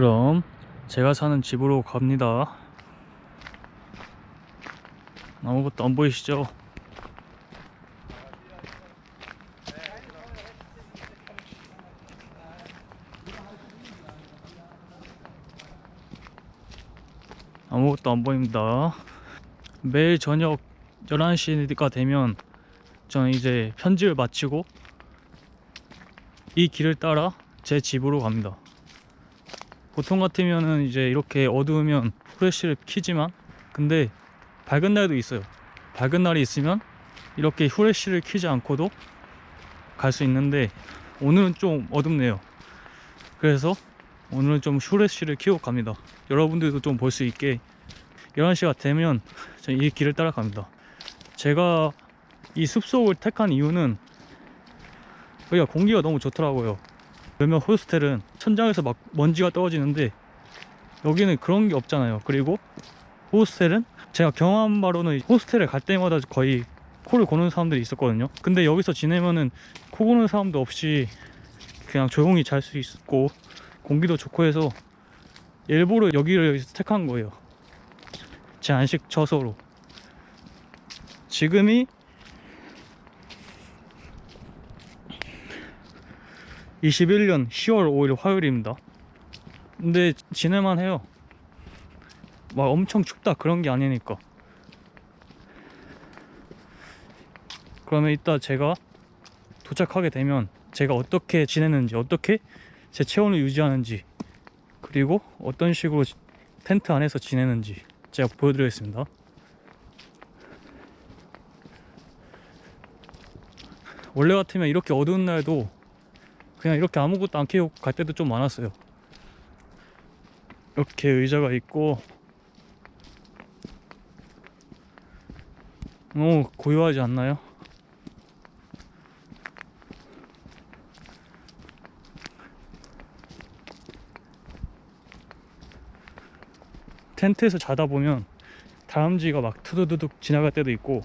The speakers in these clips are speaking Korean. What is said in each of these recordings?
그럼 제가 사는 집으로 갑니다. 아무것도 안 보이시죠? 아무것도 안 보입니다. 매일 저녁 11시가 되면 저는 이제 편집을 마치고 이 길을 따라 제 집으로 갑니다. 보통 같으면은 이제 이렇게 어두우면 후레쉬를 켜지만 근데 밝은 날도 있어요. 밝은 날이 있으면 이렇게 후레쉬를 켜지 않고도 갈 수 있는데 오늘은 좀 어둡네요. 그래서 오늘은 좀 후레쉬를 켜고 갑니다. 여러분들도 좀 볼 수 있게 11시가 되면 이 길을 따라 갑니다. 제가 이 숲속을 택한 이유는 여기가 공기가 너무 좋더라고요. 몇몇 호스텔은 천장에서 막 먼지가 떨어지는데 여기는 그런 게 없잖아요. 그리고 호스텔은 제가 경험한 바로는 호스텔에 갈 때마다 거의 코를 고는 사람들이 있었거든요. 근데 여기서 지내면은 코 고는 사람도 없이 그냥 조용히 잘 수 있고 공기도 좋고 해서 일부러 여기를 택한 거예요. 제 안식 처소로. 지금이 21년 10월 5일 화요일입니다. 근데 지낼만 해요. 막 엄청 춥다 그런 게 아니니까. 그러면 이따 제가 도착하게 되면 제가 어떻게 지내는지, 어떻게 제 체온을 유지하는지, 그리고 어떤 식으로 텐트 안에서 지내는지 제가 보여드리겠습니다. 원래 같으면 이렇게 어두운 날도 그냥 이렇게 아무것도 안 켜고 갈 때도 좀 많았어요. 이렇게 의자가 있고 너무 고요하지 않나요? 텐트에서 자다 보면 다람쥐가 막 투두두둑 지나갈 때도 있고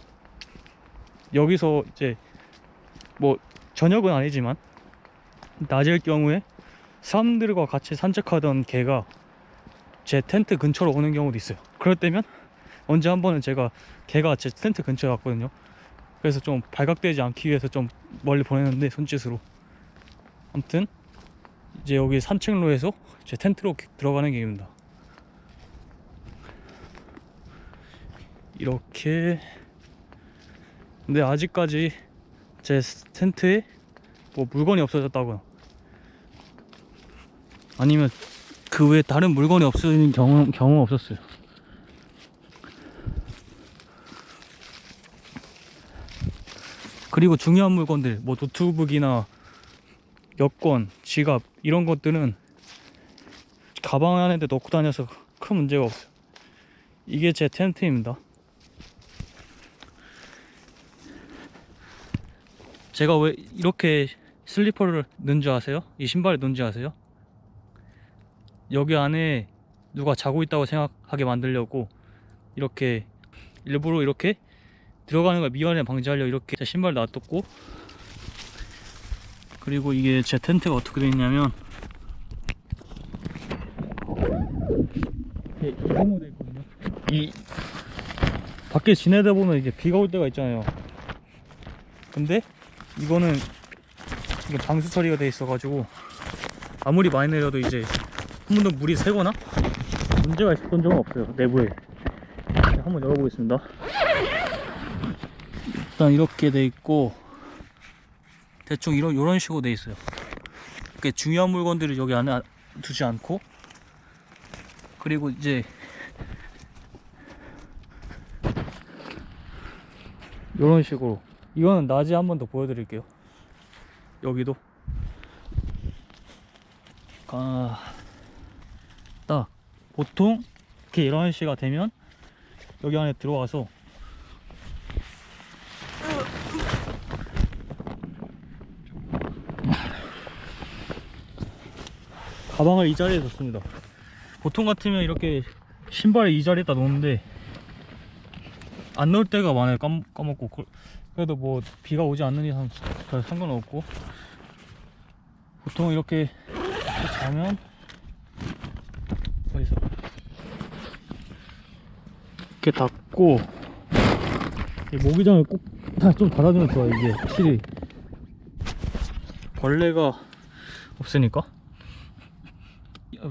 여기서 이제 뭐 저녁은 아니지만 낮일 경우에 사람들과 같이 산책하던 개가 제 텐트 근처로 오는 경우도 있어요. 그럴 때면 언제 한 번은 제가 개가 제 텐트 근처에 왔거든요. 그래서 좀 발각되지 않기 위해서 좀 멀리 보내는데 손짓으로. 아무튼 이제 여기 산책로에서 제 텐트로 들어가는 길입니다. 이렇게 근데 아직까지 제 텐트에 뭐 물건이 없어졌다고요 아니면 그 외에 다른 물건이 없어지는 경우, 경우 없었어요. 그리고 중요한 물건들 뭐 노트북이나 여권, 지갑 이런 것들은 가방 안에 넣고 다녀서 큰 문제가 없어요. 이게 제 텐트입니다. 제가 왜 이렇게 슬리퍼를 넣은 줄 아세요? 이 신발을 넣은 줄 아세요? 여기 안에 누가 자고 있다고 생각하게 만들려고 이렇게 일부러 이렇게 들어가는 걸 미연에 방지하려고 이렇게 제 신발 놔뒀고 그리고 이게 제 텐트가 어떻게 되어 있냐면 이렇게 되어 있거든요 이 밖에 지내다 보면 이제 비가 올 때가 있잖아요 근데 이거는 이게 방수 처리가 돼 있어 가지고 아무리 많이 내려도 이제 한 번도 물이 새거나 문제가 있었던 적은 없어요 내부에. 자, 한번 열어보겠습니다. 일단 이렇게 돼 있고 대충 이런 이런 식으로 돼 있어요. 이렇게 중요한 물건들을 여기 안에 두지 않고 그리고 이제 이런 식으로. 이거는 낮에 한 번 더 보여드릴게요 여기도? 아, 딱 보통 이렇게 11시가 되면 여기 안에 들어와서 가방을 이 자리에 뒀습니다. 보통 같으면 이렇게 신발을 이 자리에다 놓는데 안 넣을 때가 많아요. 까먹, 까먹고 그- 그래도 뭐 비가 오지 않는 이상 별 상관없고. 보통 이렇게 자면 어디서 이렇게 닫고 이 모기장을 꼭다좀 닫아주면 좋아 이게 확실히. 벌레가 없으니까.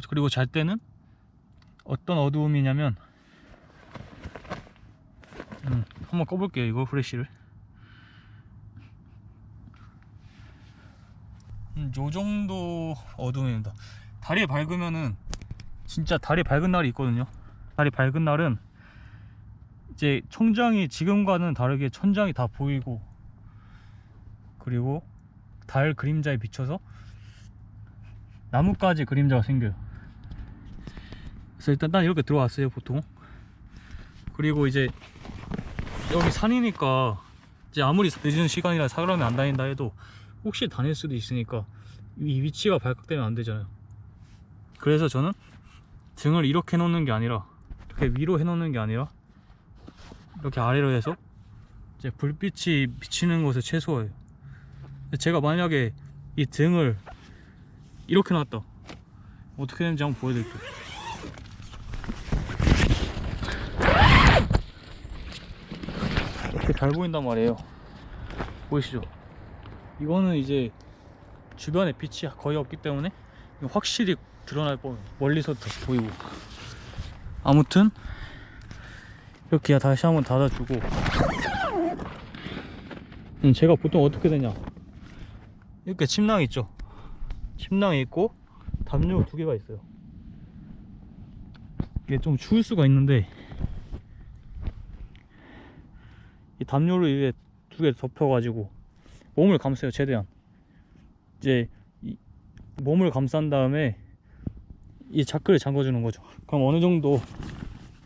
그리고 잘 때는 어떤 어두움이냐면 음, 한번 꺼볼게요 이거 후레쉬를 요 정도 어두움입니다. 달이 밝으면은 진짜 달이 밝은 날이 있거든요. 달이 밝은 날은 이제 천장이 지금과는 다르게 천장이 다 보이고 그리고 달 그림자에 비춰서 나뭇가지 그림자가 생겨요. 그래서 일단 난 이렇게 들어왔어요 보통. 그리고 이제 여기 산이니까 이제 아무리 늦은 시간이라 사람이 안 다닌다 해도 혹시 다닐 수도 있으니까 이 위치가 발각되면 안 되잖아요. 그래서 저는 등을 이렇게 놓는 게 아니라 이렇게 위로 해 놓는 게 아니라 이렇게 아래로 해서 이제 불빛이 비치는 곳을 최소화해요. 제가 만약에 이 등을 이렇게 놨다. 어떻게 되는지 한번 보여드릴게요. 이렇게 잘 보인단 말이에요. 보이시죠? 이거는 이제 주변에 빛이 거의 없기 때문에 확실히 드러날 뻔 멀리서 다 보이고. 아무튼 이렇게 다시 한번 닫아주고. 음, 제가 보통 어떻게 되냐? 이렇게 침낭 있죠? 침낭이 있고 담요 두 개가 있어요. 이게 좀 추울 수가 있는데 이 담요를 이게 두 개 덮여 가지고 몸을 감싸요 최대한 이제 이 몸을 감싼 다음에 이 자크를 잠궈주는 거죠. 그럼 어느 정도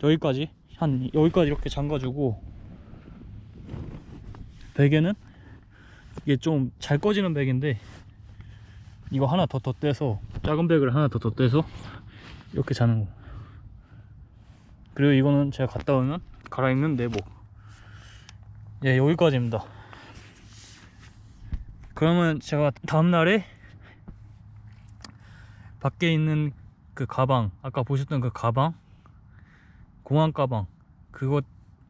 여기까지 한 여기까지 이렇게 잠가주고 베개는 이게 좀 잘 꺼지는 베개인데 이거 하나 더 덧대서 작은 베개를 하나 더 덧대서 이렇게 자는 거. 그리고 이거는 제가 갔다 오면 갈아입는 내복 예 여기까지입니다 그러면 제가 다음날에 밖에 있는 그 가방 아까 보셨던 그 가방 공항 가방 그것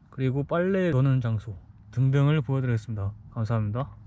그리고 빨래 넣는 장소 등등을 보여드리겠습니다. 감사합니다